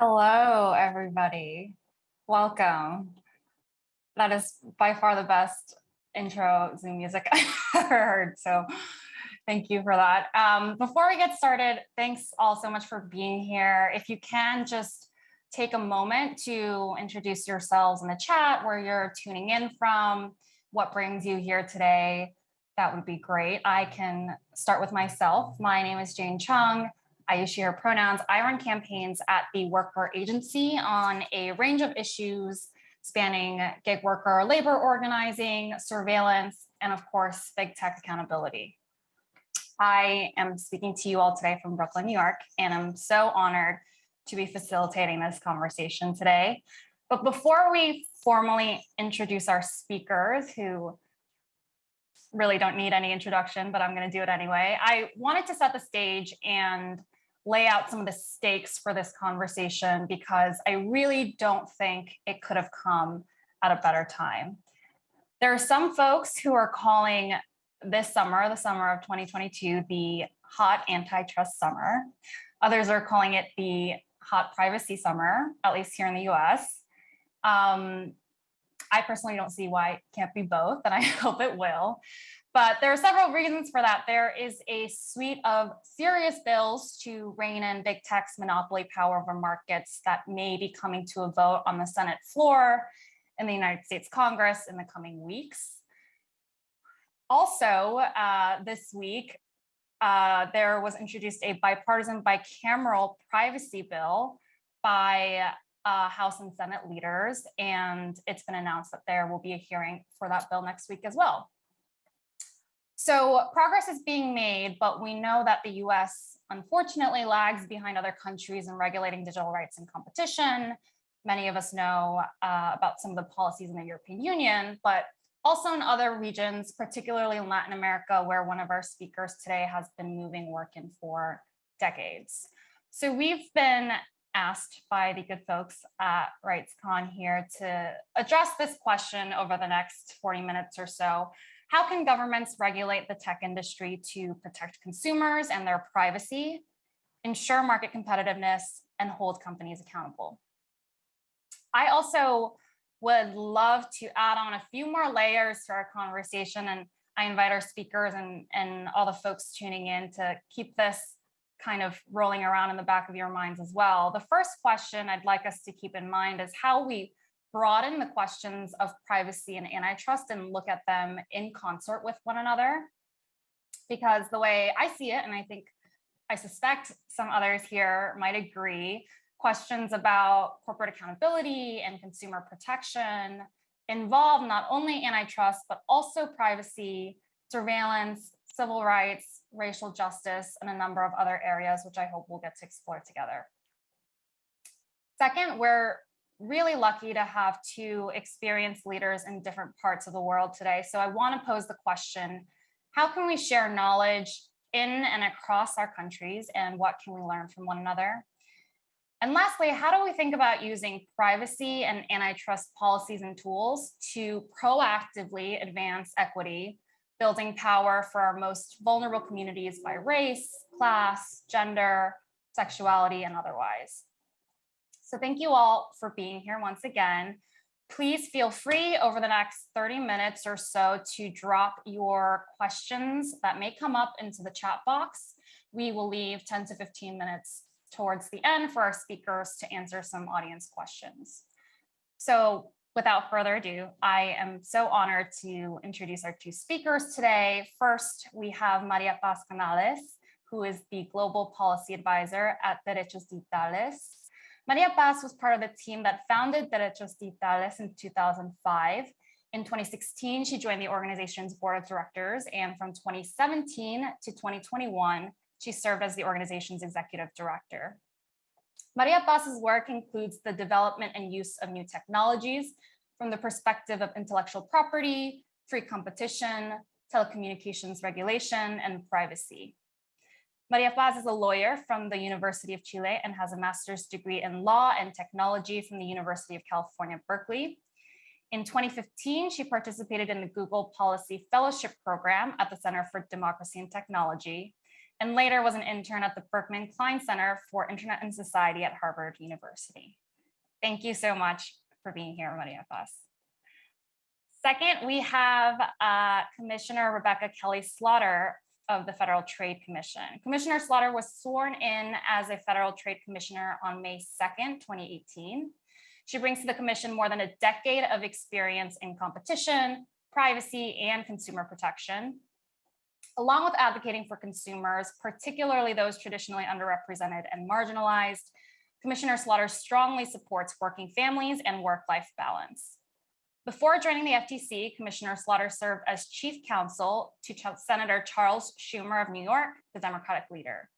Hello, everybody. Welcome. That is by far the best intro Zoom music I've ever heard. So thank you for that. Um, before we get started, thanks all so much for being here. If you can just take a moment to introduce yourselves in the chat, where you're tuning in from, what brings you here today, that would be great. I can start with myself. My name is Jane Chung. I use she, her pronouns. I run campaigns at the Worker Agency on a range of issues spanning gig worker labor organizing, surveillance, and of course, big tech accountability. I am speaking to you all today from Brooklyn, New York, and I'm so honored to be facilitating this conversation today. But before we formally introduce our speakers who really don't need any introduction, but I'm going to do it anyway. I wanted to set the stage and lay out some of the stakes for this conversation because I really don't think it could have come at a better time. There are some folks who are calling this summer, the summer of 2022, the hot antitrust summer. Others are calling it the hot privacy summer, at least here in the US. Um, I personally don't see why it can't be both, and I hope it will. But there are several reasons for that. There is a suite of serious bills to rein in big tech's monopoly power over markets that may be coming to a vote on the Senate floor in the United States Congress in the coming weeks. Also, uh, this week, uh, there was introduced a bipartisan bicameral privacy bill by uh, House and Senate leaders, and it's been announced that there will be a hearing for that bill next week as well. So progress is being made, but we know that the US unfortunately lags behind other countries in regulating digital rights and competition. Many of us know uh, about some of the policies in the European Union, but also in other regions, particularly in Latin America, where one of our speakers today has been moving work in for decades. So we've been asked by the good folks at RightsCon here to address this question over the next 40 minutes or so how can governments regulate the tech industry to protect consumers and their privacy, ensure market competitiveness, and hold companies accountable? I also would love to add on a few more layers to our conversation and I invite our speakers and, and all the folks tuning in to keep this kind of rolling around in the back of your minds as well. The first question I'd like us to keep in mind is how we broaden the questions of privacy and antitrust and look at them in concert with one another. Because the way I see it, and I think I suspect some others here might agree, questions about corporate accountability and consumer protection involve not only antitrust, but also privacy, surveillance, civil rights, racial justice, and a number of other areas, which I hope we'll get to explore together. Second, we're really lucky to have two experienced leaders in different parts of the world today. So I want to pose the question, how can we share knowledge in and across our countries and what can we learn from one another? And lastly, how do we think about using privacy and antitrust policies and tools to proactively advance equity, building power for our most vulnerable communities by race, class, gender, sexuality, and otherwise? So thank you all for being here once again. Please feel free over the next 30 minutes or so to drop your questions that may come up into the chat box. We will leave 10 to 15 minutes towards the end for our speakers to answer some audience questions. So without further ado, I am so honored to introduce our two speakers today. First, we have Maria Paz Canales, who is the Global Policy Advisor at Derechos Digitales. Maria Paz was part of the team that founded Derechos Digitales in 2005. In 2016, she joined the organization's board of directors, and from 2017 to 2021, she served as the organization's executive director. Maria Paz's work includes the development and use of new technologies from the perspective of intellectual property, free competition, telecommunications regulation, and privacy. Maria Paz is a lawyer from the University of Chile and has a master's degree in law and technology from the University of California, Berkeley. In 2015, she participated in the Google Policy Fellowship Program at the Center for Democracy and Technology. and later was an intern at the Berkman Klein Center for Internet and Society at Harvard University. Thank you so much for being here, Maria Paz. Second, we have uh, Commissioner Rebecca Kelly Slaughter of the Federal Trade Commission. Commissioner Slaughter was sworn in as a Federal Trade Commissioner on May 2nd, 2018. She brings to the commission more than a decade of experience in competition, privacy, and consumer protection. Along with advocating for consumers, particularly those traditionally underrepresented and marginalized, Commissioner Slaughter strongly supports working families and work-life balance. Before joining the FTC, Commissioner Slaughter served as chief counsel to Senator Charles Schumer of New York, the Democratic leader.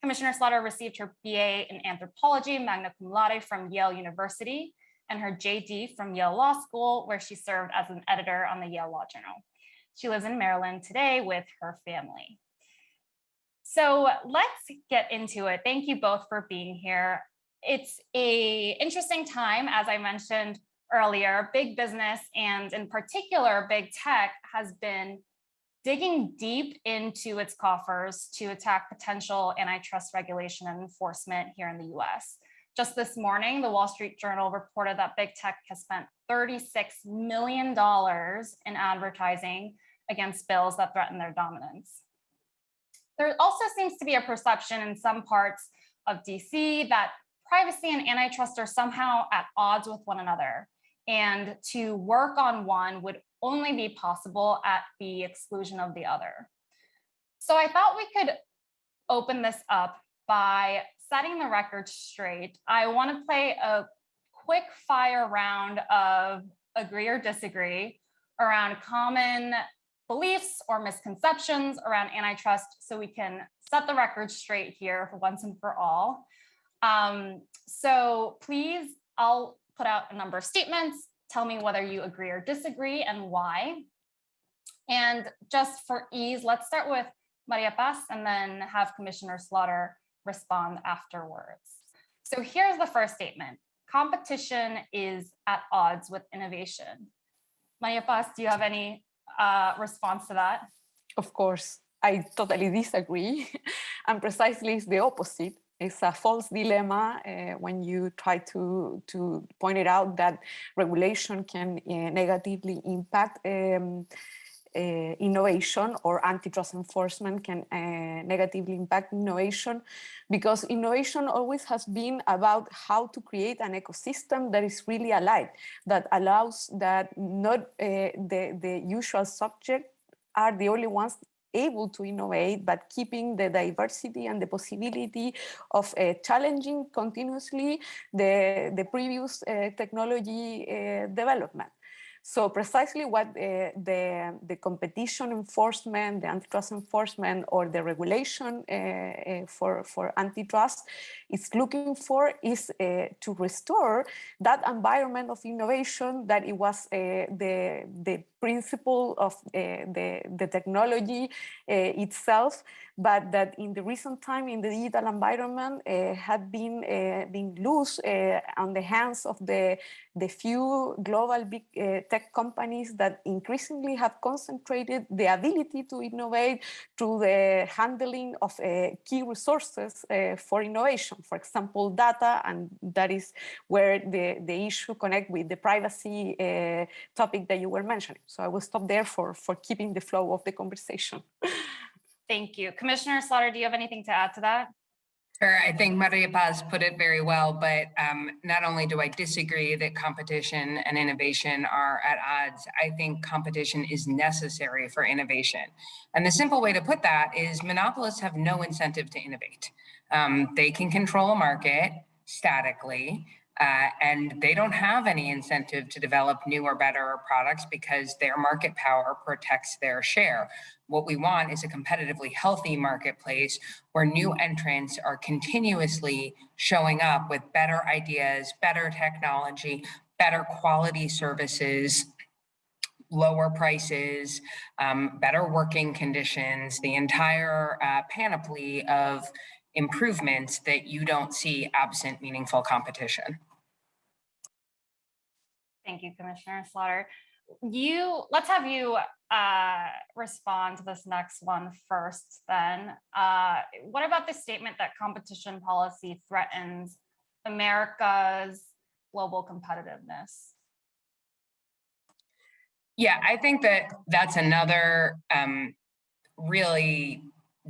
Commissioner Slaughter received her BA in anthropology, magna cum laude from Yale University, and her JD from Yale Law School, where she served as an editor on the Yale Law Journal. She lives in Maryland today with her family. So let's get into it. Thank you both for being here. It's a interesting time, as I mentioned, earlier, big business and in particular, big tech has been digging deep into its coffers to attack potential antitrust regulation and enforcement here in the US. Just this morning, the Wall Street Journal reported that big tech has spent $36 million in advertising against bills that threaten their dominance. There also seems to be a perception in some parts of DC that privacy and antitrust are somehow at odds with one another and to work on one would only be possible at the exclusion of the other. So I thought we could open this up by setting the record straight. I want to play a quick fire round of agree or disagree around common beliefs or misconceptions around antitrust so we can set the record straight here for once and for all. Um, so please, I'll put out a number of statements, tell me whether you agree or disagree and why. And just for ease, let's start with Maria Paz and then have Commissioner Slaughter respond afterwards. So here's the first statement. Competition is at odds with innovation. Maria Paz, do you have any uh, response to that? Of course, I totally disagree. and precisely it's the opposite it's a false dilemma uh, when you try to, to point it out that regulation can uh, negatively impact um, uh, innovation or antitrust enforcement can uh, negatively impact innovation because innovation always has been about how to create an ecosystem that is really alive, that allows that not uh, the, the usual subject are the only ones able to innovate, but keeping the diversity and the possibility of uh, challenging continuously the, the previous uh, technology uh, development. So precisely what uh, the, the competition enforcement, the antitrust enforcement or the regulation uh, for, for antitrust is looking for is uh, to restore that environment of innovation that it was the, the principle of the, the technology itself, but that in the recent time in the digital environment uh, had been, uh, been loose uh, on the hands of the, the few global big tech companies that increasingly have concentrated the ability to innovate through the handling of key resources for innovation for example, data, and that is where the, the issue connect with the privacy uh, topic that you were mentioning. So I will stop there for, for keeping the flow of the conversation. Thank you. Commissioner Slaughter, do you have anything to add to that? Sure, I think Maria Paz put it very well, but um, not only do I disagree that competition and innovation are at odds, I think competition is necessary for innovation. And the simple way to put that is monopolists have no incentive to innovate. Um, they can control a market statically, uh, and they don't have any incentive to develop new or better products because their market power protects their share. What we want is a competitively healthy marketplace where new entrants are continuously showing up with better ideas, better technology, better quality services, lower prices, um, better working conditions, the entire uh, panoply of improvements that you don't see absent meaningful competition. Thank you, Commissioner Slaughter. you let's have you uh, respond to this next one first then. Uh, what about the statement that competition policy threatens America's global competitiveness? Yeah, I think that that's another um, really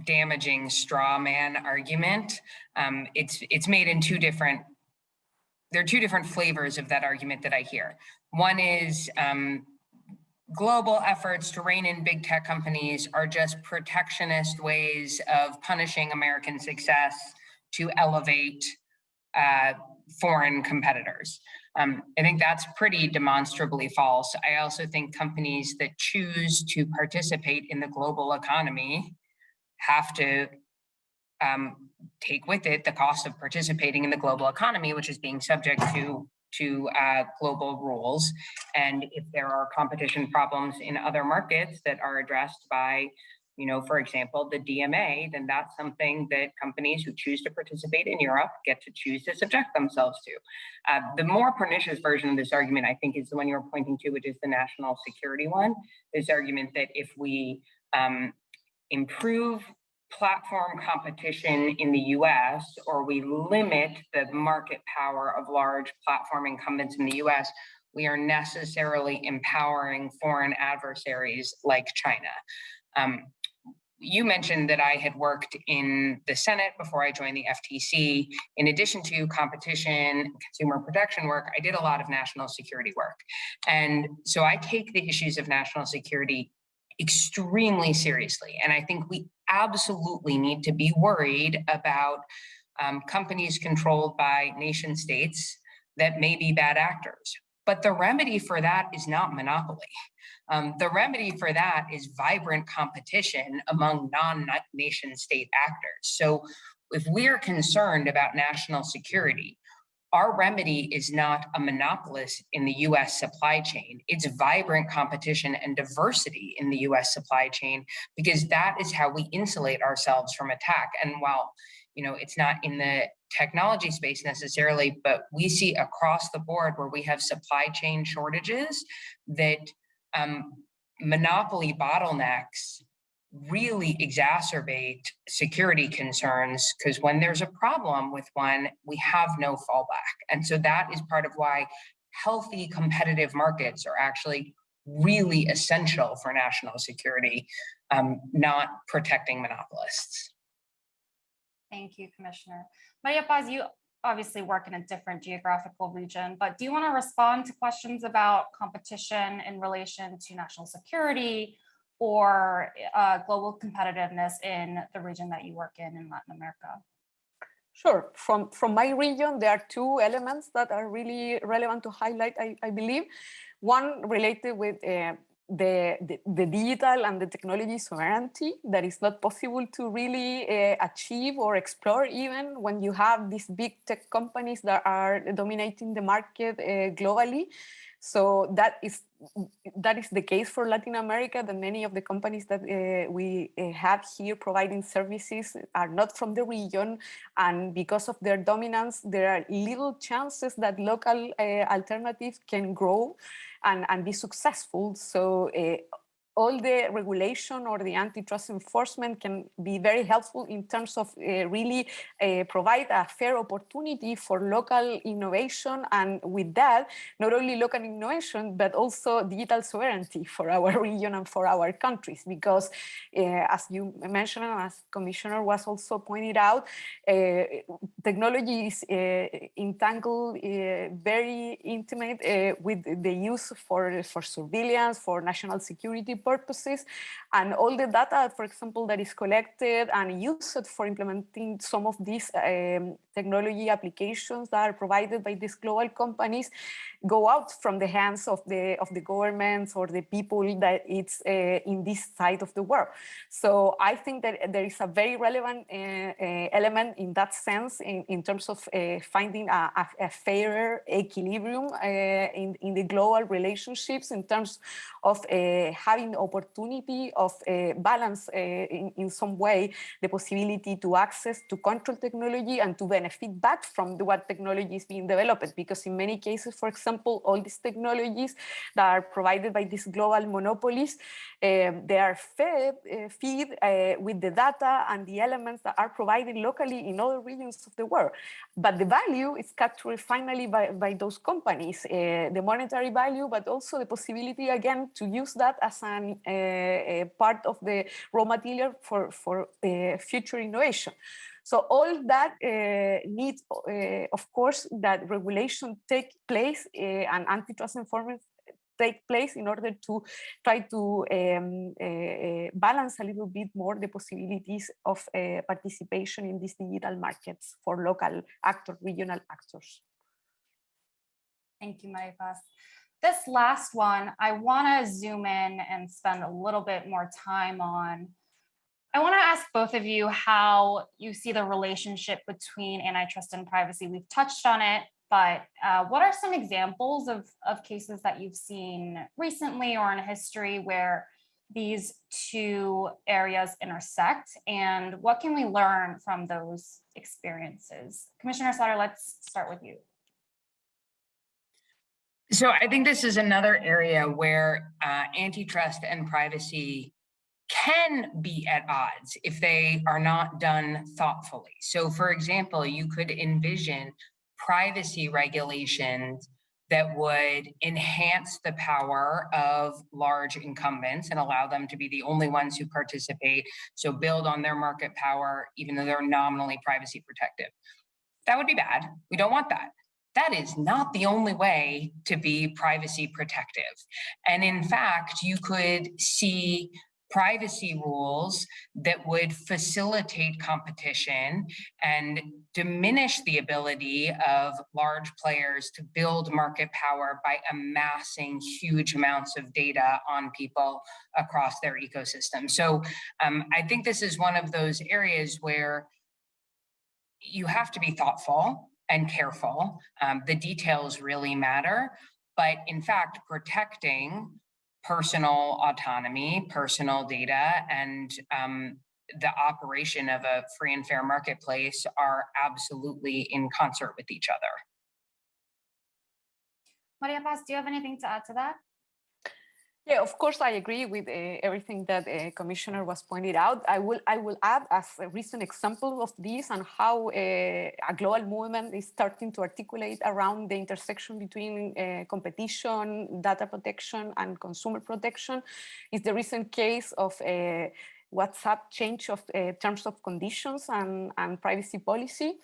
damaging straw man argument. Um, it's it's made in two different. There are two different flavors of that argument that I hear. One is um, global efforts to rein in big tech companies are just protectionist ways of punishing American success to elevate uh, foreign competitors. Um, I think that's pretty demonstrably false. I also think companies that choose to participate in the global economy have to um, take with it the cost of participating in the global economy, which is being subject to to uh, global rules. And if there are competition problems in other markets that are addressed by you know, for example, the DMA, then that's something that companies who choose to participate in Europe get to choose to subject themselves to. Uh, the more pernicious version of this argument, I think, is the one you're pointing to, which is the national security one. This argument that if we um, improve platform competition in the US or we limit the market power of large platform incumbents in the US, we are necessarily empowering foreign adversaries like China. Um, you mentioned that I had worked in the Senate before I joined the FTC. In addition to competition, consumer protection work, I did a lot of national security work. And so I take the issues of national security extremely seriously. And I think we absolutely need to be worried about um, companies controlled by nation states that may be bad actors. But the remedy for that is not monopoly. Um, the remedy for that is vibrant competition among non-nation state actors. So if we're concerned about national security, our remedy is not a monopolist in the US supply chain. It's vibrant competition and diversity in the US supply chain, because that is how we insulate ourselves from attack. And while you know, it's not in the technology space necessarily, but we see across the board where we have supply chain shortages that um, monopoly bottlenecks really exacerbate security concerns because when there's a problem with one, we have no fallback. And so that is part of why healthy competitive markets are actually really essential for national security, um, not protecting monopolists. Thank you, Commissioner. Maria Paz, you obviously work in a different geographical region, but do you want to respond to questions about competition in relation to national security or uh, global competitiveness in the region that you work in in Latin America? Sure. From, from my region, there are two elements that are really relevant to highlight, I, I believe. One related with uh, the, the, the, digital and the technology sovereignty that is not possible to really uh, achieve or explore even when you have these big tech companies that are dominating the market uh, globally. So that is that is the case for Latin America. That many of the companies that uh, we uh, have here providing services are not from the region, and because of their dominance, there are little chances that local uh, alternatives can grow and, and be successful. So all the regulation or the antitrust enforcement can be very helpful in terms of uh, really uh, provide a fair opportunity for local innovation and with that not only local innovation but also digital sovereignty for our region and for our countries. Because uh, as you mentioned as commissioner was also pointed out uh, technology is uh, entangled uh, very intimate with the use for for surveillance for national security purposes and all the data, for example, that is collected and used for implementing some of these um, technology applications that are provided by these global companies go out from the hands of the of the governments or the people that it's uh, in this side of the world. So I think that there is a very relevant uh, uh, element in that sense in, in terms of uh, finding a, a, a, fairer equilibrium uh, in, in the global relationships in terms of uh, having opportunity of uh, balance uh, in, in some way the possibility to access to control technology and to benefit back from the, what technology is being developed. Because in many cases, for example, all these technologies that are provided by these global monopolies, um, they are fed, uh, feed with the data and the elements that are provided locally in other regions of the world. But the value is captured finally by, by those companies, the monetary value, but also the possibility again to use that as an, uh, part of the raw material for, for uh, future innovation. So all that uh, needs, uh, of course, that regulation take place uh, and antitrust enforcement take place in order to try to um, uh, balance a little bit more the possibilities of participation in these digital markets for local actors, regional actors. Thank you, Maria Paz. This last one, I want to zoom in and spend a little bit more time on. I want to ask both of you how you see the relationship between antitrust and privacy. We've touched on it but uh, what are some examples of, of cases that you've seen recently or in history where these two areas intersect and what can we learn from those experiences? Commissioner Slaughter, let's start with you. So I think this is another area where uh, antitrust and privacy can be at odds if they are not done thoughtfully. So for example, you could envision privacy regulations that would enhance the power of large incumbents and allow them to be the only ones who participate. So build on their market power, even though they're nominally privacy protective. That would be bad. We don't want that. That is not the only way to be privacy protective. And in fact, you could see privacy rules that would facilitate competition and diminish the ability of large players to build market power by amassing huge amounts of data on people across their ecosystem. So um, I think this is one of those areas where you have to be thoughtful and careful. Um, the details really matter, but in fact, protecting personal autonomy, personal data, and um, the operation of a free and fair marketplace are absolutely in concert with each other. Maria Paz, do you have anything to add to that? Yeah, of course, I agree with uh, everything that uh, Commissioner was pointed out. I will I will add as a recent example of this and how uh, a global movement is starting to articulate around the intersection between competition, data protection, and consumer protection is the recent case of WhatsApp change of terms of conditions and, and privacy policy.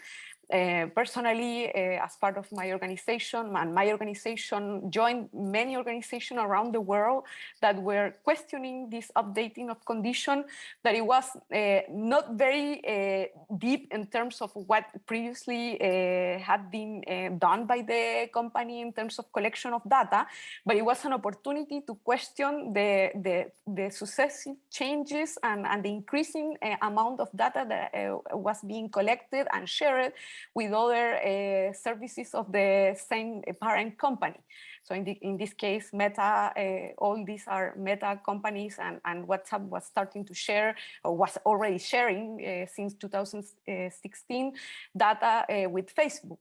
Uh, personally, uh, as part of my organization, and my organization joined many organizations around the world that were questioning this updating of condition, that it was uh, not very uh, deep in terms of what previously uh, had been done by the company in terms of collection of data, but it was an opportunity to question the, the, the successive changes and, and the increasing amount of data that was being collected and shared with other uh, services of the same parent company. So in, the, in this case, Meta, uh, all these are Meta companies and, and WhatsApp was starting to share or was already sharing since 2016 data with Facebook.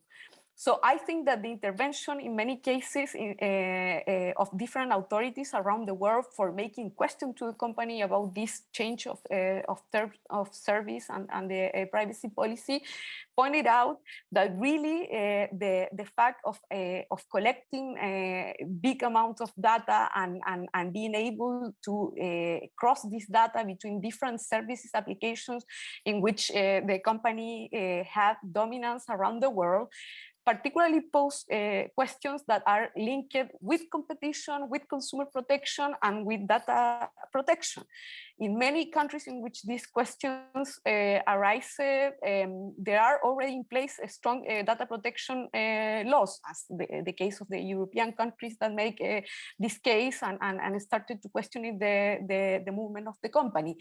So I think that the intervention in many cases in, uh, uh, of different authorities around the world for making question to the company about this change of, uh, of terms of service and, and the privacy policy pointed out that really the, the fact of, of collecting big amounts of data and, and, and being able to cross this data between different services applications in which the company had dominance around the world particularly pose uh, questions that are linked with competition, with consumer protection, and with data protection. In many countries in which these questions uh, arise, um, there are already in place strong uh, data protection uh, laws, as the, the, case of the European countries that make uh, this case and, and, and, started to question the, the, the movement of the company.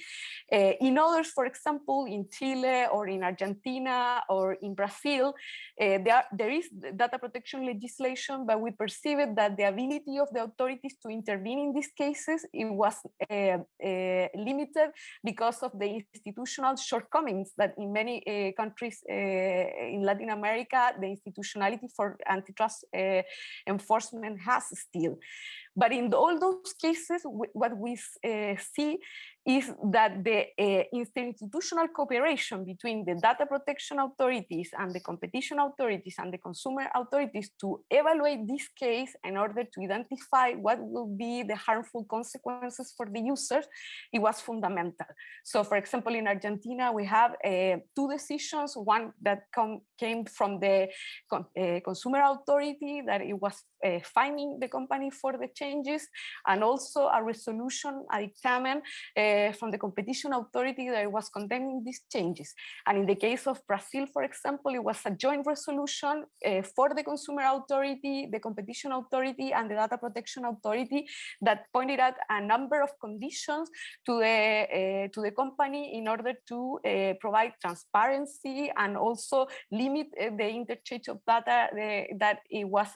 Uh, in others, for example, in Chile or in Argentina or in Brazil, uh, there, there is data protection legislation, but we perceive it that the ability of the authorities to intervene in these cases, it was limited because of the institutional shortcomings that in many uh, countries uh, in Latin America, the institutionality for antitrust uh, enforcement has still. But in all those cases, what we uh, see is that the uh, institutional cooperation between the data protection authorities and the competition authorities and the consumer authorities to evaluate this case in order to identify what will be the harmful consequences for the users, it was fundamental. So for example, in Argentina, we have uh, two decisions, one that came from the con uh, consumer authority that it was uh, the company for the changes, and also a resolution, a dictamen uh, from the competition authority that was condemning these changes. And in the case of Brazil, for example, it was a joint resolution uh, for the consumer authority, the competition authority, and the data protection authority that pointed out a number of conditions to the uh, to the company in order to uh, provide transparency and also limit the interchange of data that it was.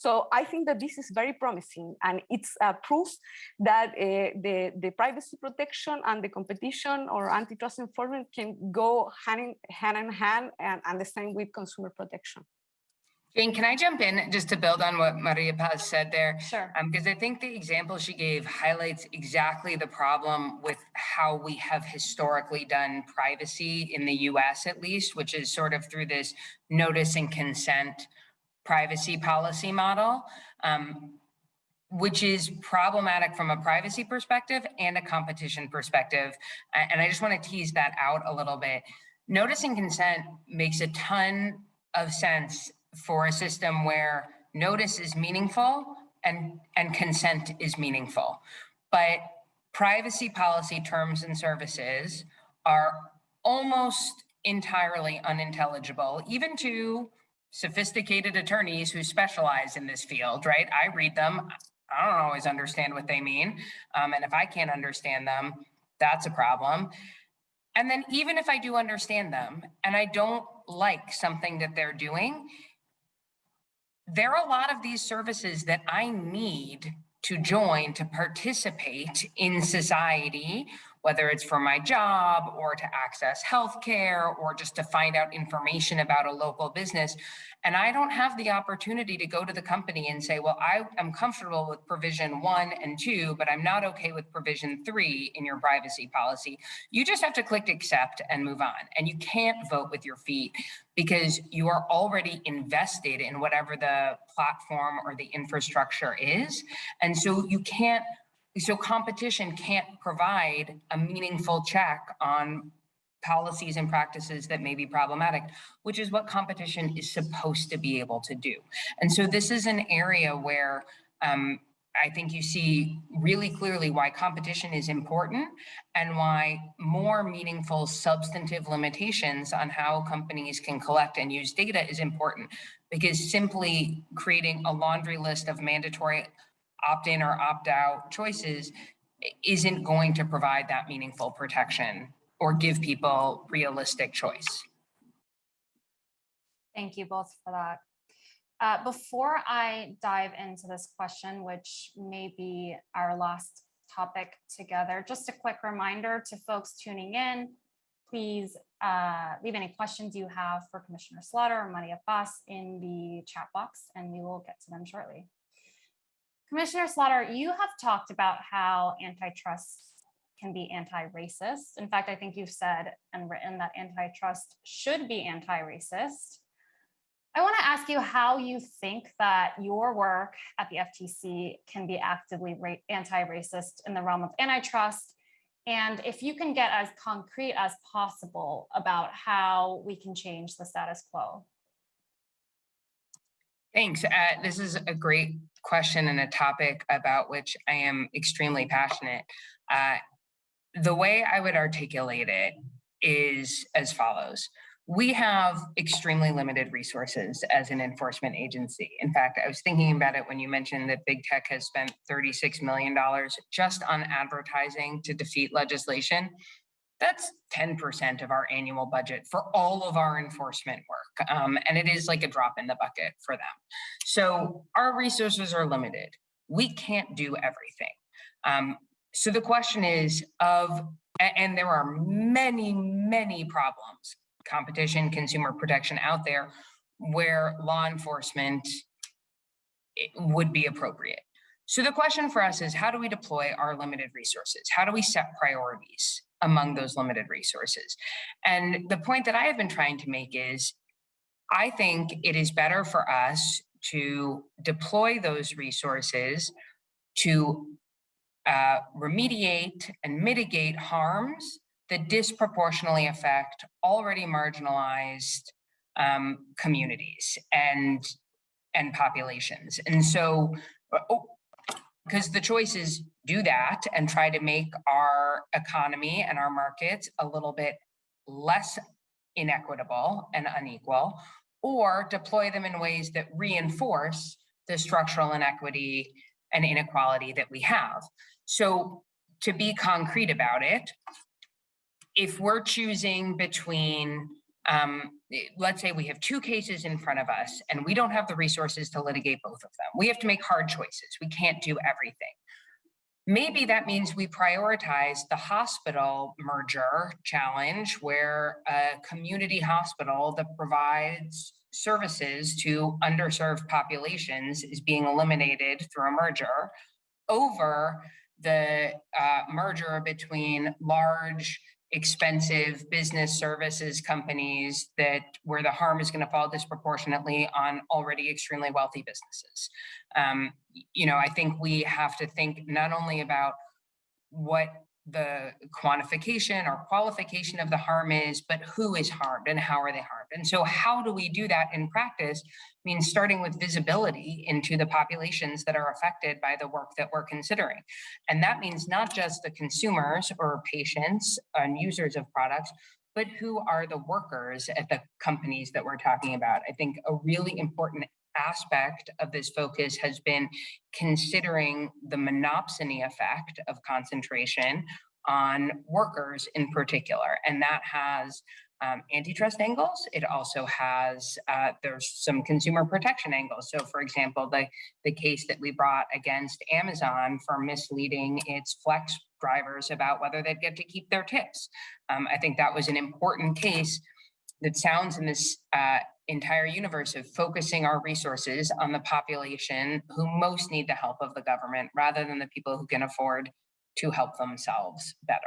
So I think that this is very promising and it's a proof that uh, the, the privacy protection and the competition or antitrust enforcement can go hand in hand, in hand and, and the same with consumer protection. Jane, can I jump in just to build on what Maria Paz said there? Sure. Because um, I think the example she gave highlights exactly the problem with how we have historically done privacy in the US at least, which is sort of through this notice and consent privacy policy model, um, which is problematic from a privacy perspective and a competition perspective. And I just want to tease that out a little bit. Notice and consent makes a ton of sense for a system where notice is meaningful and, and consent is meaningful. But privacy policy terms and services are almost entirely unintelligible, even to sophisticated attorneys who specialize in this field, right? I read them. I don't always understand what they mean. Um, and if I can't understand them, that's a problem. And then even if I do understand them and I don't like something that they're doing, there are a lot of these services that I need to join to participate in society whether it's for my job or to access healthcare or just to find out information about a local business. And I don't have the opportunity to go to the company and say, well, I am comfortable with provision one and two, but I'm not okay with provision three in your privacy policy. You just have to click accept and move on. And you can't vote with your feet because you are already invested in whatever the platform or the infrastructure is. And so you can't so competition can't provide a meaningful check on policies and practices that may be problematic, which is what competition is supposed to be able to do. And so this is an area where um, I think you see really clearly why competition is important and why more meaningful substantive limitations on how companies can collect and use data is important because simply creating a laundry list of mandatory opt-in or opt-out choices isn't going to provide that meaningful protection or give people realistic choice. Thank you both for that. Uh, before I dive into this question, which may be our last topic together, just a quick reminder to folks tuning in, please uh, leave any questions you have for Commissioner Slaughter or Maria Paz in the chat box, and we will get to them shortly. Commissioner Slaughter, you have talked about how antitrust can be anti-racist. In fact, I think you've said and written that antitrust should be anti-racist. I want to ask you how you think that your work at the FTC can be actively anti-racist in the realm of antitrust, and if you can get as concrete as possible about how we can change the status quo. Thanks. Uh, this is a great question and a topic about which I am extremely passionate. Uh, the way I would articulate it is as follows. We have extremely limited resources as an enforcement agency. In fact, I was thinking about it when you mentioned that big tech has spent $36 million just on advertising to defeat legislation. That's 10% of our annual budget for all of our enforcement work. Um, and it is like a drop in the bucket for them. So our resources are limited. We can't do everything. Um, so the question is of, and there are many, many problems, competition, consumer protection out there where law enforcement eh, would be appropriate. So the question for us is how do we deploy our limited resources? How do we set priorities? Among those limited resources. And the point that I have been trying to make is I think it is better for us to deploy those resources to uh, remediate and mitigate harms that disproportionately affect already marginalized um, communities and and populations. And so, because the choice is do that and try to make our economy and our markets a little bit less inequitable and unequal, or deploy them in ways that reinforce the structural inequity and inequality that we have. So to be concrete about it, if we're choosing between, um, let's say we have two cases in front of us and we don't have the resources to litigate both of them, we have to make hard choices. We can't do everything. Maybe that means we prioritize the hospital merger challenge where a community hospital that provides services to underserved populations is being eliminated through a merger over the uh, merger between large expensive business services companies that where the harm is going to fall disproportionately on already extremely wealthy businesses. Um, you know, I think we have to think not only about what the quantification or qualification of the harm is, but who is harmed and how are they harmed. And so how do we do that in practice means starting with visibility into the populations that are affected by the work that we're considering. And that means not just the consumers or patients and users of products, but who are the workers at the companies that we're talking about. I think a really important aspect of this focus has been considering the monopsony effect of concentration on workers in particular. And that has um, antitrust angles. It also has, uh, there's some consumer protection angles. So for example, the, the case that we brought against Amazon for misleading its flex drivers about whether they'd get to keep their tips. Um, I think that was an important case that sounds in this uh, entire universe of focusing our resources on the population who most need the help of the government rather than the people who can afford to help themselves better.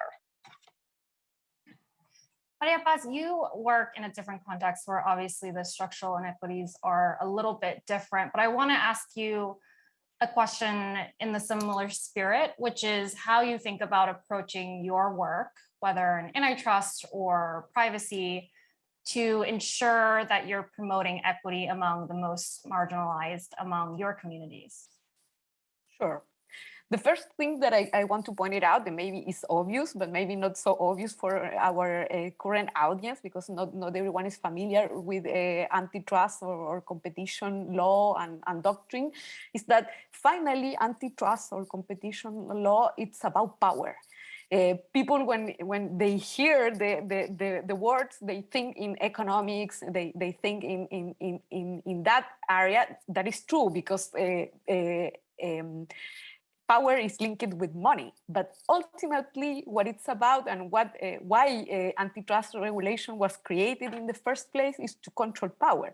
Maria Paz, you work in a different context where obviously the structural inequities are a little bit different, but I want to ask you a question in the similar spirit, which is how you think about approaching your work, whether in antitrust or privacy, to ensure that you're promoting equity among the most marginalized among your communities? Sure. The first thing that I, I, want to point it out, that maybe is obvious, but maybe not so obvious for our uh, current audience, because not, not everyone is familiar with uh, antitrust or, or, competition law and, and doctrine, is that finally antitrust or competition law, it's about power. Uh, people when when they hear the, the, the, the, words, they think in economics, they, they think in, in, in, in, in that area. That is true because uh, uh, um, power is linked with money. But ultimately, what it's about and what uh, why uh, antitrust regulation was created in the first place is to control power.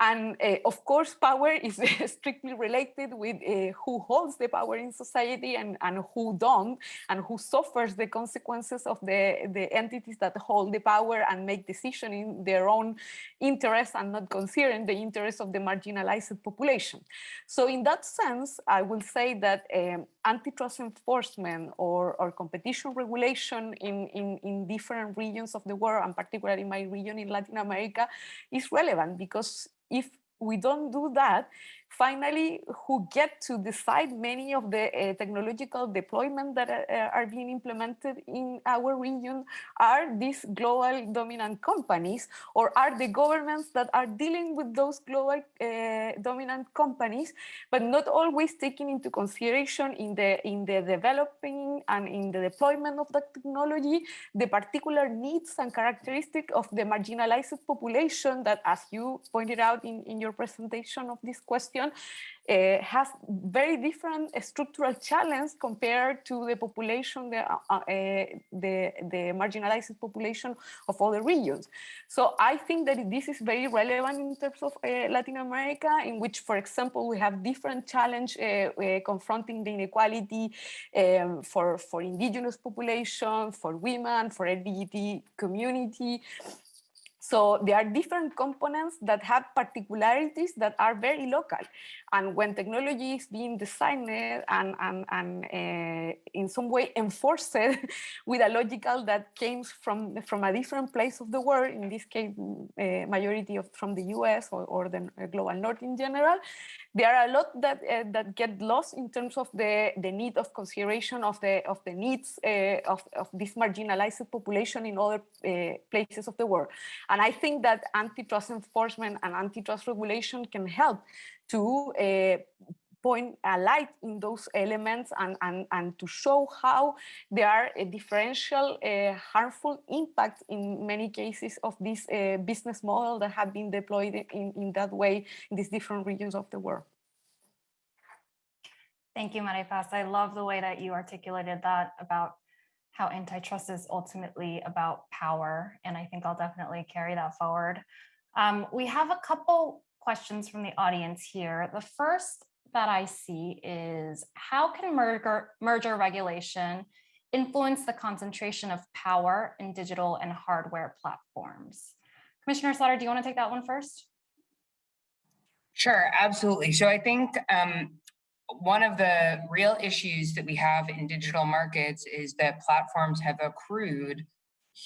And uh, of course, power is strictly related with uh, who holds the power in society and, and who don't, and who suffers the consequences of the, the entities that hold the power and make decisions in their own interest and not considering the interests of the marginalized population. So in that sense, I will say that um, antitrust enforcement or, or competition regulation in, in, in different regions of the world, and particularly in my region in Latin America, is relevant because if we don't do that, finally, who get to decide many of the uh, technological deployment that uh, are being implemented in our region are these global dominant companies or are the governments that are dealing with those global uh, dominant companies, but not always taking into consideration in the, in the developing and in the deployment of the technology, the particular needs and characteristics of the marginalized population that, as you pointed out in, in your presentation of this question, uh, has very different structural challenge compared to the population, the, uh, uh, the, the marginalized population of other regions. So I think that this is very relevant in terms of uh, Latin America, in which, for example, we have different challenge confronting the inequality um, for, for indigenous population, for women, for LGBT community, so there are different components that have particularities that are very local. And when technology is being designed and, and, and uh, in some way enforced with a logical that came from, from a different place of the world, in this case, uh, majority of from the US or, or the global north in general, there are a lot that uh, that get lost in terms of the the need of consideration of the of the needs uh, of, of this marginalized population in other uh, places of the world. And i think that antitrust enforcement and antitrust regulation can help to point a light in those elements and, and, and to show how there are a differential uh, harmful impact in many cases of this uh, business model that have been deployed in, in that way in these different regions of the world. Thank you, Maria Paz. I love the way that you articulated that about how antitrust is ultimately about power. And I think I'll definitely carry that forward. Um, we have a couple questions from the audience here. The first that I see is how can merger, merger regulation influence the concentration of power in digital and hardware platforms? Commissioner Slaughter, do you want to take that one first? Sure, absolutely. So I think um, one of the real issues that we have in digital markets is that platforms have accrued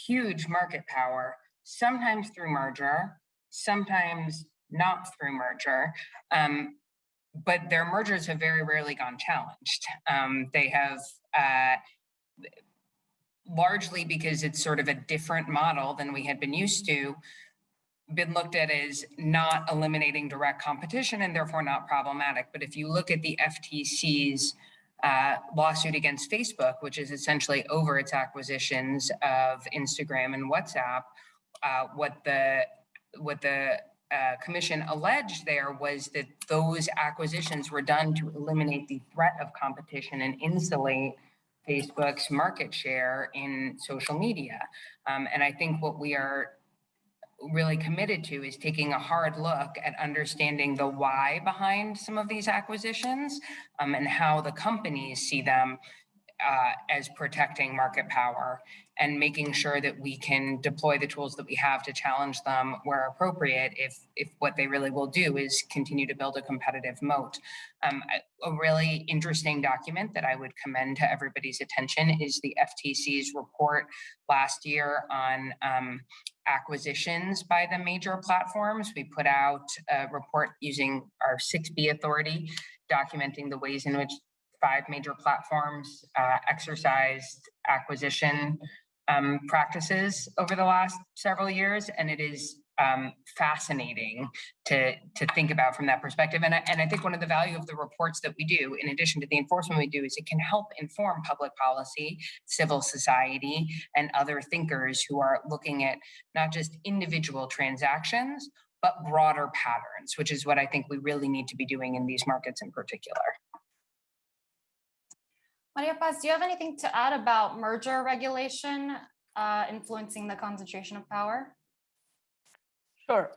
huge market power, sometimes through merger, sometimes not through merger. Um, but their mergers have very rarely gone challenged. Um, they have uh, largely because it's sort of a different model than we had been used to, been looked at as not eliminating direct competition and therefore not problematic. But if you look at the FTC's uh, lawsuit against Facebook, which is essentially over its acquisitions of Instagram and WhatsApp, uh, what the what the uh, commission alleged there was that those acquisitions were done to eliminate the threat of competition and insulate Facebook's market share in social media. Um, and I think what we are really committed to is taking a hard look at understanding the why behind some of these acquisitions um, and how the companies see them uh, as protecting market power and making sure that we can deploy the tools that we have to challenge them where appropriate if if what they really will do is continue to build a competitive moat. Um, a really interesting document that I would commend to everybody's attention is the FTC's report last year on um, acquisitions by the major platforms. We put out a report using our 6B authority documenting the ways in which five major platforms uh, exercised acquisition um, practices over the last several years, and it is um, fascinating to to think about from that perspective. And I, and I think one of the value of the reports that we do, in addition to the enforcement we do, is it can help inform public policy, civil society, and other thinkers who are looking at not just individual transactions, but broader patterns, which is what I think we really need to be doing in these markets in particular. Maria Paz, do you have anything to add about merger regulation uh, influencing the concentration of power? Sure.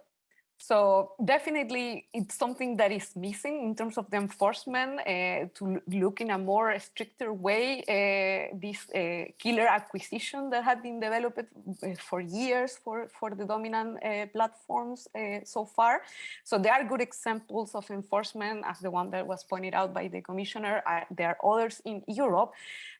So definitely it's something that is missing in terms of the enforcement uh, to look in a more stricter way uh, this uh, killer acquisition that had been developed uh, for years for, for the dominant uh, platforms uh, so far. So there are good examples of enforcement as the one that was pointed out by the commissioner. there are others in Europe,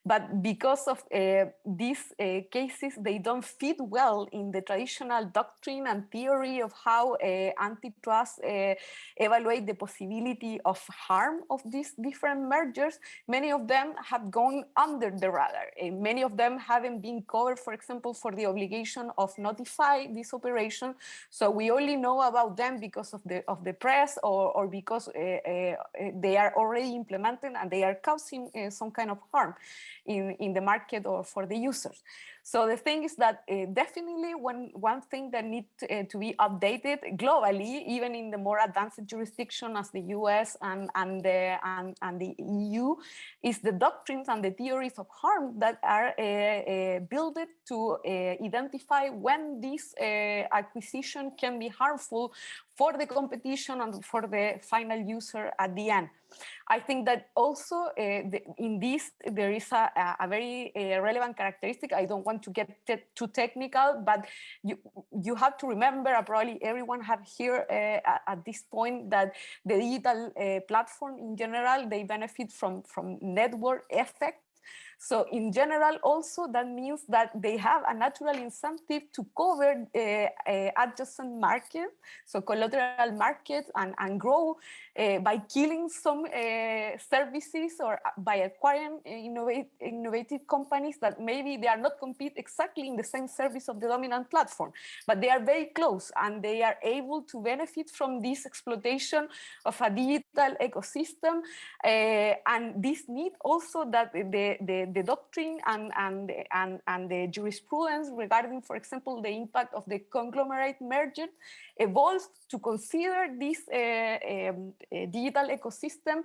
but because of uh, these uh, cases, they don't fit well in the traditional doctrine and theory of how uh, antitrust uh, evaluate the possibility of harm of these different mergers. Many of them have gone under the radar. many of them haven't been covered, for example, for the obligation of notify this operation. So we only know about them because of the of the press or, or because uh, uh, they are already implemented and they are causing uh, some kind of harm in, in the market or for the users. So the thing is that uh, definitely one, one thing that needs to, uh, to, be updated globally, even in the more advanced jurisdiction as the US and, and, the, and, and the EU, is the doctrines and the theories of harm that are uh, built to identify when this acquisition can be harmful for the competition and for the final user at the end. I think that also uh, the, in this, there is a, a very uh, relevant characteristic. I don't want to get te too technical, but you, you have to remember, uh, probably everyone have here uh, at this point that the digital uh, platform in general, they benefit from, from network effect so in general, also that means that they have a natural incentive to cover uh, uh, adjacent market, so collateral markets and, and grow uh, by killing some uh, services or uh, by acquiring innovate, innovative companies that maybe they are not compete exactly in the same service of the dominant platform, but they are very close and they are able to benefit from this exploitation of a digital ecosystem. And this need also that the, the, the doctrine and, and, and, and the jurisprudence regarding, for example, the impact of the conglomerate merger evolved to consider this uh, um, uh, digital ecosystem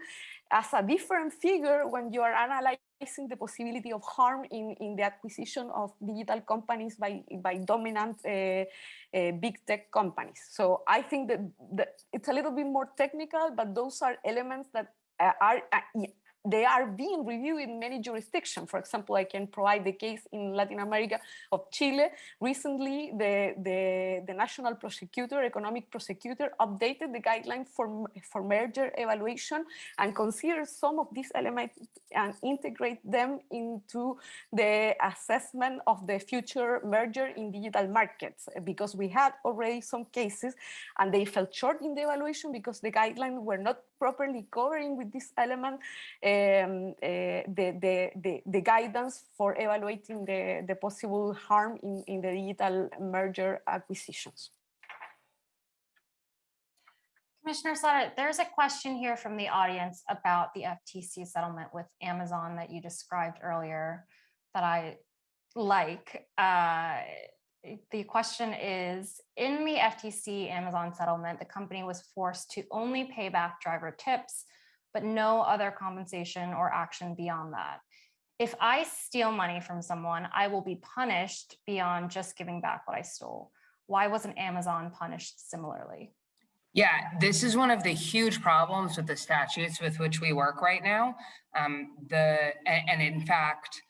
as a different figure when you are analyzing the possibility of harm in, in the acquisition of digital companies by, by dominant uh, uh, big tech companies. So I think that, that, it's a little bit more technical, but those are elements that uh, are uh, they are being reviewed in many jurisdictions. For example, I can provide the case in Latin America of Chile. Recently, the, the, the national prosecutor, economic prosecutor, updated the guideline for, for merger evaluation and considered some of these elements and integrate them into the assessment of the future merger in digital markets because we had already some cases and they fell short in the evaluation because the guidelines were not properly covering with this element um, uh, the, the, the, the, guidance for evaluating the, the possible harm in, in the digital merger acquisitions. Commissioner Slaughter, there's a question here from the audience about the FTC settlement with Amazon that you described earlier that I like. Uh, the question is, in the FTC Amazon settlement, the company was forced to only pay back driver tips, but no other compensation or action beyond that. If I steal money from someone, I will be punished beyond just giving back what I stole. Why wasn't Amazon punished similarly? Yeah, this is one of the huge problems with the statutes with which we work right now. Um, the and, and in fact,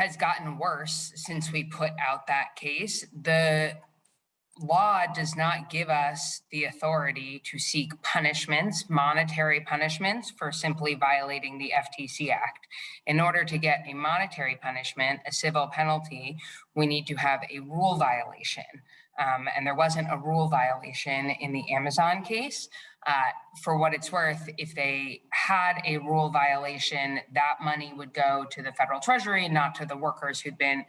has gotten worse since we put out that case. The law does not give us the authority to seek punishments, monetary punishments for simply violating the FTC Act. In order to get a monetary punishment, a civil penalty, we need to have a rule violation. Um, and there wasn't a rule violation in the Amazon case. Uh, for what it's worth, if they had a rule violation, that money would go to the federal treasury, not to the workers who'd been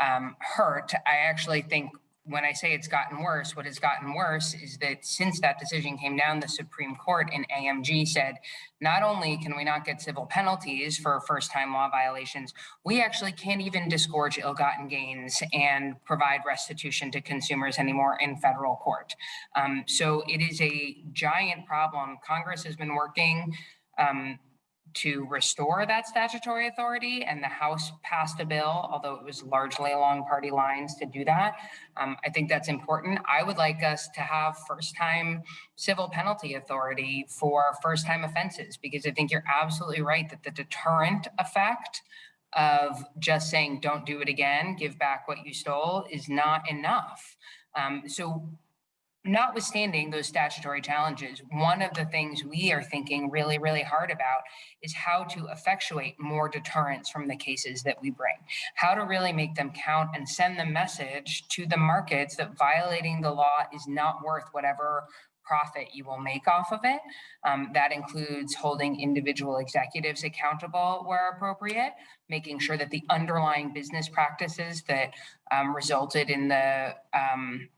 um, hurt. I actually think when I say it's gotten worse, what has gotten worse is that since that decision came down, the Supreme Court in AMG said, not only can we not get civil penalties for first time law violations, we actually can't even disgorge ill gotten gains and provide restitution to consumers anymore in federal court. Um, so it is a giant problem. Congress has been working um, to restore that statutory authority and the House passed a bill, although it was largely along party lines to do that. Um, I think that's important. I would like us to have first time civil penalty authority for first time offenses, because I think you're absolutely right that the deterrent effect of just saying, don't do it again, give back what you stole is not enough. Um, so notwithstanding those statutory challenges, one of the things we are thinking really, really hard about is how to effectuate more deterrence from the cases that we bring, how to really make them count and send the message to the markets that violating the law is not worth whatever profit you will make off of it. Um, that includes holding individual executives accountable where appropriate, making sure that the underlying business practices that um, resulted in the um,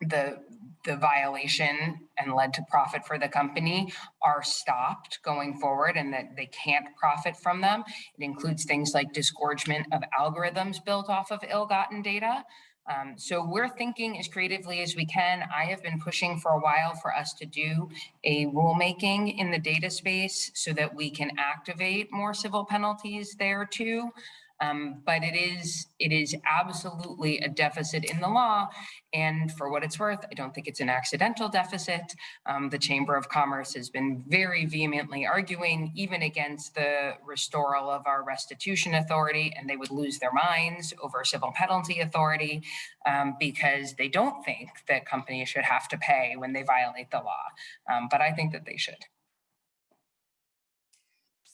the the violation and led to profit for the company are stopped going forward and that they can't profit from them. It includes things like disgorgement of algorithms built off of ill-gotten data. Um, so we're thinking as creatively as we can. I have been pushing for a while for us to do a rulemaking in the data space so that we can activate more civil penalties there too. Um, but it is it is absolutely a deficit in the law. And for what it's worth, I don't think it's an accidental deficit. Um, the Chamber of Commerce has been very vehemently arguing even against the restoral of our restitution authority, and they would lose their minds over civil penalty authority um, because they don't think that companies should have to pay when they violate the law. Um, but I think that they should.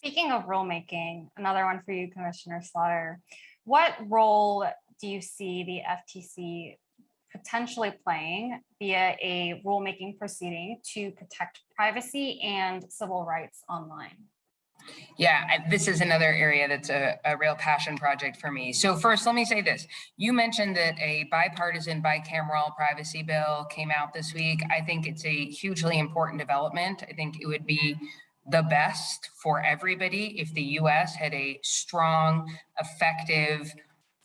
Speaking of rulemaking, another one for you, Commissioner Slaughter. What role do you see the FTC potentially playing via a rulemaking proceeding to protect privacy and civil rights online? Yeah, this is another area that's a, a real passion project for me. So first, let me say this. You mentioned that a bipartisan bicameral privacy bill came out this week. I think it's a hugely important development. I think it would be the best for everybody if the US had a strong, effective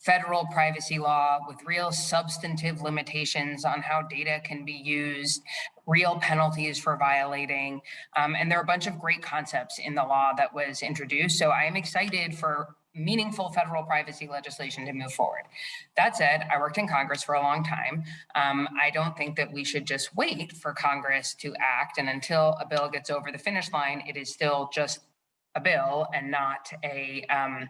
federal privacy law with real substantive limitations on how data can be used, real penalties for violating. Um, and there are a bunch of great concepts in the law that was introduced. So I am excited for meaningful federal privacy legislation to move forward. That said, I worked in Congress for a long time. Um, I don't think that we should just wait for Congress to act. And until a bill gets over the finish line, it is still just a bill and not a um,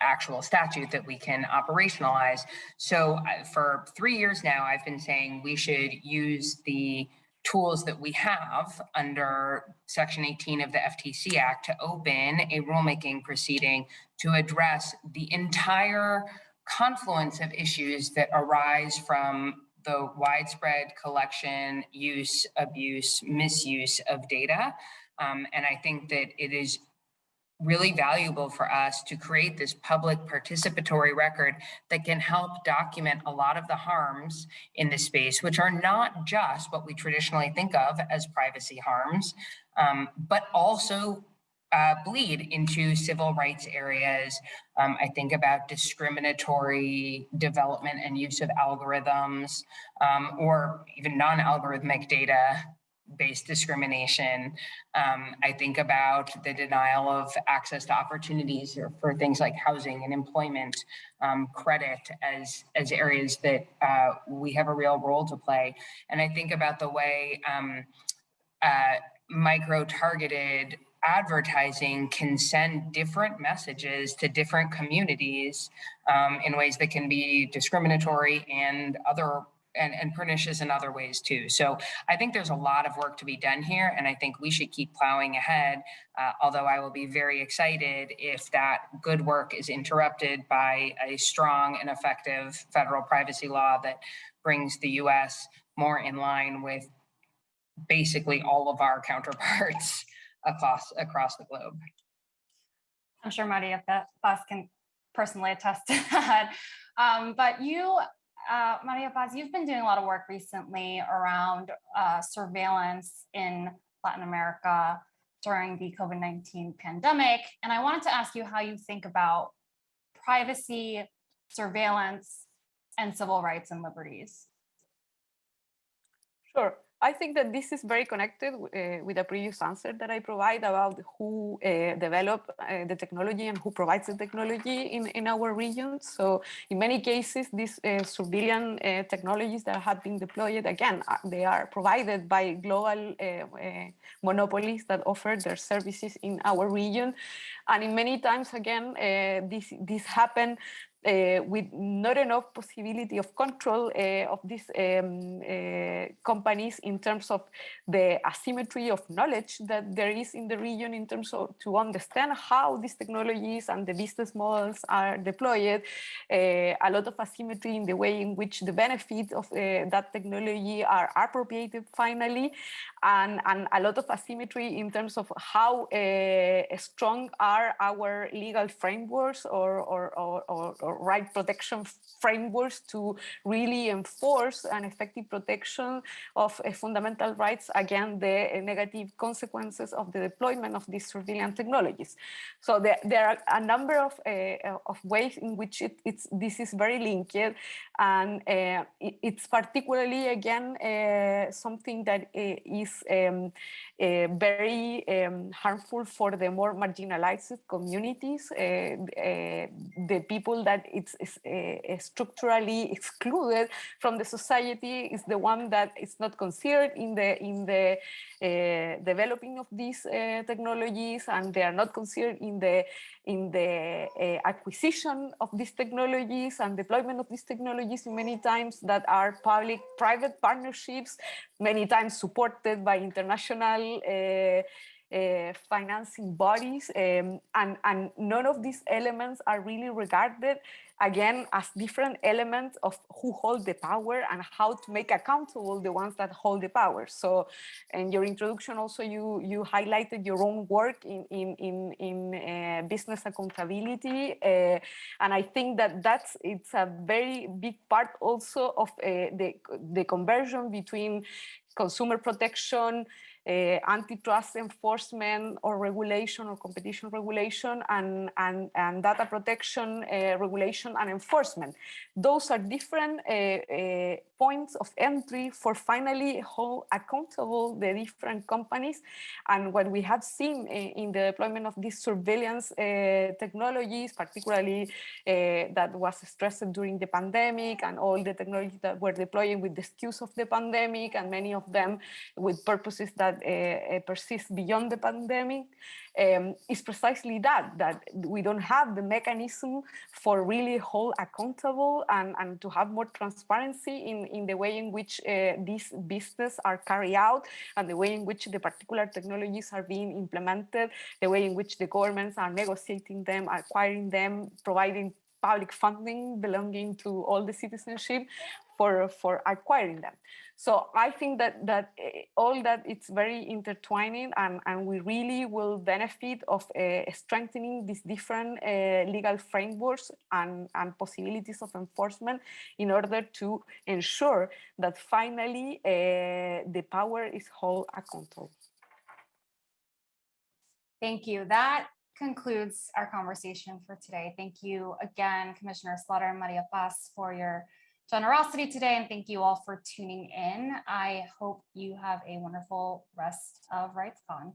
actual statute that we can operationalize. So uh, for three years now, I've been saying we should use the tools that we have under Section 18 of the FTC Act to open a rulemaking proceeding to address the entire confluence of issues that arise from the widespread collection, use, abuse, misuse of data. Um, and I think that it is really valuable for us to create this public participatory record that can help document a lot of the harms in this space, which are not just what we traditionally think of as privacy harms, um, but also uh, bleed into civil rights areas. Um, I think about discriminatory development and use of algorithms um, or even non-algorithmic data based discrimination. Um, I think about the denial of access to opportunities for things like housing and employment, um, credit as, as areas that uh, we have a real role to play. And I think about the way um, uh, micro-targeted advertising can send different messages to different communities um, in ways that can be discriminatory and other and, and pernicious in other ways too. So I think there's a lot of work to be done here, and I think we should keep plowing ahead. Uh, although I will be very excited if that good work is interrupted by a strong and effective federal privacy law that brings the U.S. more in line with basically all of our counterparts across across the globe. I'm sure Maria Paz can personally attest to that. Um, but you uh, Maria Paz, you've been doing a lot of work recently around uh, surveillance in Latin America during the COVID-19 pandemic. And I wanted to ask you how you think about privacy, surveillance, and civil rights and liberties. Sure. I think that this is very connected uh, with the previous answer that I provide about who uh, develop uh, the technology and who provides the technology in, in our region. So in many cases, these surveillance technologies that have been deployed, again, they are provided by global monopolies that offer their services in our region. And in many times, again, this, this happen with not enough possibility of control uh, of these um, companies in terms of the asymmetry of knowledge that there is in the region in terms of to understand how these technologies and the business models are deployed, a lot of asymmetry in the way in which the benefits of that technology are appropriated finally, and, and a lot of asymmetry in terms of how strong are our legal frameworks or, or, or, or right protection frameworks to really enforce an effective protection of uh, fundamental rights against the uh, negative consequences of the deployment of these surveillance technologies. So there, there are a number of, uh, of ways in which it, it's, this is very linked and uh, it, it's particularly, again, uh, something that uh, um, very um, harmful for the more marginalized communities, the people that it's, uh, structurally excluded from the society is the one that is not considered in the in the uh, developing of these uh, technologies, and they are not considered in the in the uh, acquisition of these technologies and deployment of these technologies many times that are public-private partnerships, many times supported by international uh, uh, financing bodies um, and, and none of these elements are really regarded again as different elements of who hold the power and how to make accountable the ones that hold the power. So in your introduction also you you highlighted your own work in in in, in uh, business accountability uh, and I think that that's it's a very big part also of uh, the the conversion between consumer protection uh, antitrust enforcement or regulation or competition regulation and, and, and data protection uh, regulation and enforcement. Those are different uh, points of entry for finally hold accountable the different companies. And what we have seen in the deployment of these surveillance uh, technologies, particularly uh, that was stressed during the pandemic and all the technologies that were deployed with the excuse of the pandemic and many of them with purposes that uh, persist beyond the pandemic um, is precisely that, that we don't have the mechanism for really hold accountable and, and to have more transparency in, in the way in which uh, these business are carried out and the way in which the particular technologies are being implemented, the way in which the governments are negotiating them, acquiring them, providing public funding belonging to all the citizenship for, for acquiring them. So I think that that eh, all that it's very intertwining and, and we really will benefit of uh, strengthening these different uh, legal frameworks and, and possibilities of enforcement in order to ensure that finally uh, the power is held accountable. Thank you. That concludes our conversation for today. Thank you again, Commissioner Slaughter and Maria Paz for your generosity today and thank you all for tuning in. I hope you have a wonderful rest of RightsCon.